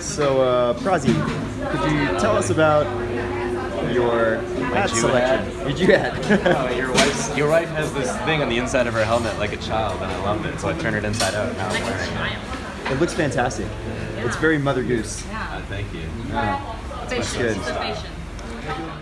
So, uh, Prazi, could you tell us about your hat selection? hat? Your Jew hat. Oh, your wife's your wife has this thing on the inside of her helmet like a child, and I loved it, so I turned it inside out. Now I'm wearing it. it looks fantastic. It's very Mother Goose. Uh, thank you. That's good.